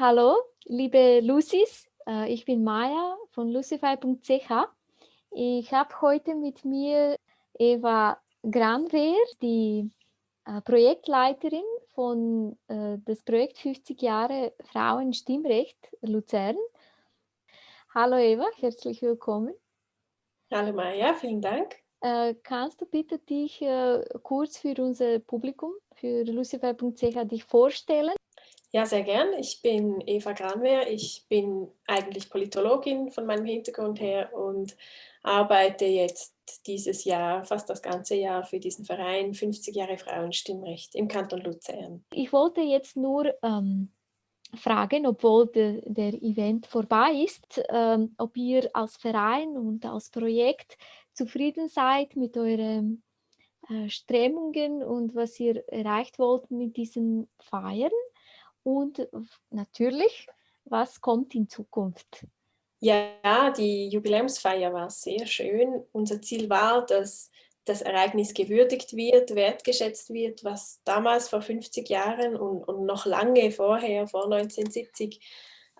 Hallo, liebe Lucis, äh, ich bin Maya von lucify.ch. Ich habe heute mit mir Eva Granwehr, die äh, Projektleiterin von äh, das Projekt 50 Jahre Frauenstimmrecht Luzern. Hallo Eva, herzlich willkommen. Hallo Maya, vielen Dank. kannst du bitte dich kurz für unser Publikum, für lucify.ch dich vorstellen? Ja, sehr gern. Ich bin Eva Granwehr. Ich bin eigentlich Politologin von meinem Hintergrund her und arbeite jetzt dieses Jahr, fast das ganze Jahr für diesen Verein 50 Jahre Frauenstimmrecht im Kanton Luzern. Ich wollte jetzt nur ähm, fragen, obwohl de, der Event vorbei ist, ähm, ob ihr als Verein und als Projekt zufrieden seid mit euren äh, Strömungen und was ihr erreicht wollt mit diesen Feiern und natürlich, was kommt in Zukunft? Ja, die Jubiläumsfeier war sehr schön. Unser Ziel war, dass das Ereignis gewürdigt wird, wertgeschätzt wird, was damals vor 50 Jahren und, und noch lange vorher, vor 1970,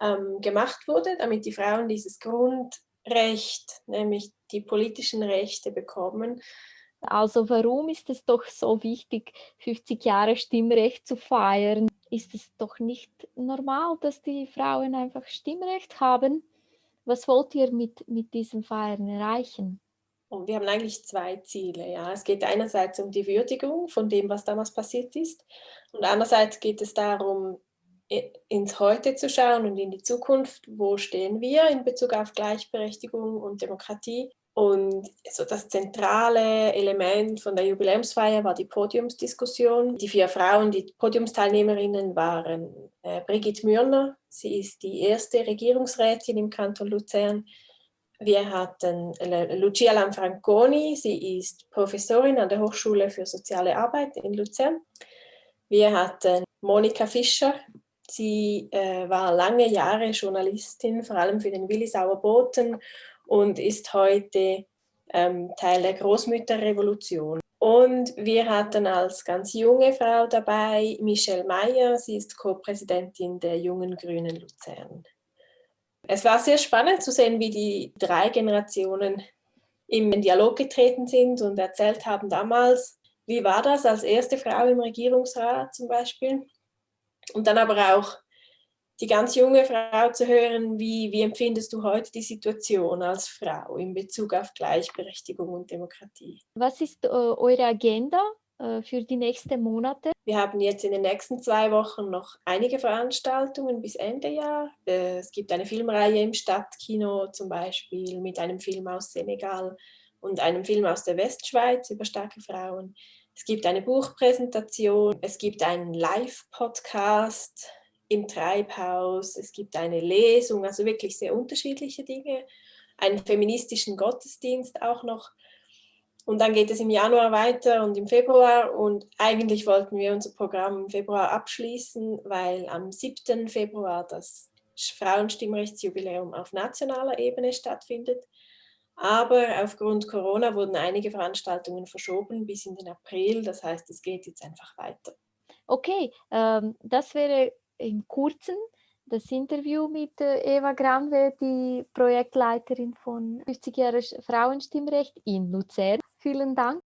ähm, gemacht wurde, damit die Frauen dieses Grundrecht, nämlich die politischen Rechte bekommen. Also warum ist es doch so wichtig, 50 Jahre Stimmrecht zu feiern? Ist es doch nicht normal, dass die Frauen einfach Stimmrecht haben. Was wollt ihr mit, mit diesen Feiern erreichen? Und wir haben eigentlich zwei Ziele. Ja. Es geht einerseits um die Würdigung von dem, was damals passiert ist. Und andererseits geht es darum, ins Heute zu schauen und in die Zukunft. Wo stehen wir in Bezug auf Gleichberechtigung und Demokratie? Und so das zentrale Element von der Jubiläumsfeier war die Podiumsdiskussion. Die vier Frauen, die Podiumsteilnehmerinnen waren äh, Brigitte Mürner, sie ist die erste Regierungsrätin im Kanton Luzern. Wir hatten Lucia Lanfranconi, sie ist Professorin an der Hochschule für Soziale Arbeit in Luzern. Wir hatten Monika Fischer, sie äh, war lange Jahre Journalistin, vor allem für den Willisauer Boten und ist heute ähm, Teil der Großmütterrevolution. Und wir hatten als ganz junge Frau dabei Michelle Meyer, sie ist Co-Präsidentin der Jungen Grünen Luzern. Es war sehr spannend zu sehen, wie die drei Generationen im Dialog getreten sind und erzählt haben damals, wie war das als erste Frau im Regierungsrat zum Beispiel. Und dann aber auch die ganz junge Frau zu hören, wie, wie empfindest du heute die Situation als Frau in Bezug auf Gleichberechtigung und Demokratie? Was ist äh, eure Agenda äh, für die nächsten Monate? Wir haben jetzt in den nächsten zwei Wochen noch einige Veranstaltungen bis Ende Jahr. Äh, es gibt eine Filmreihe im Stadtkino zum Beispiel mit einem Film aus Senegal und einem Film aus der Westschweiz über starke Frauen. Es gibt eine Buchpräsentation, es gibt einen Live-Podcast, im Treibhaus, es gibt eine Lesung, also wirklich sehr unterschiedliche Dinge, einen feministischen Gottesdienst auch noch. Und dann geht es im Januar weiter und im Februar und eigentlich wollten wir unser Programm im Februar abschließen, weil am 7. Februar das Frauenstimmrechtsjubiläum auf nationaler Ebene stattfindet. Aber aufgrund Corona wurden einige Veranstaltungen verschoben bis in den April. Das heißt, es geht jetzt einfach weiter. Okay, ähm, das wäre im Kurzen das Interview mit äh, Eva Granwe, die Projektleiterin von 50 Jahre Frauenstimmrecht in Luzern. Vielen Dank.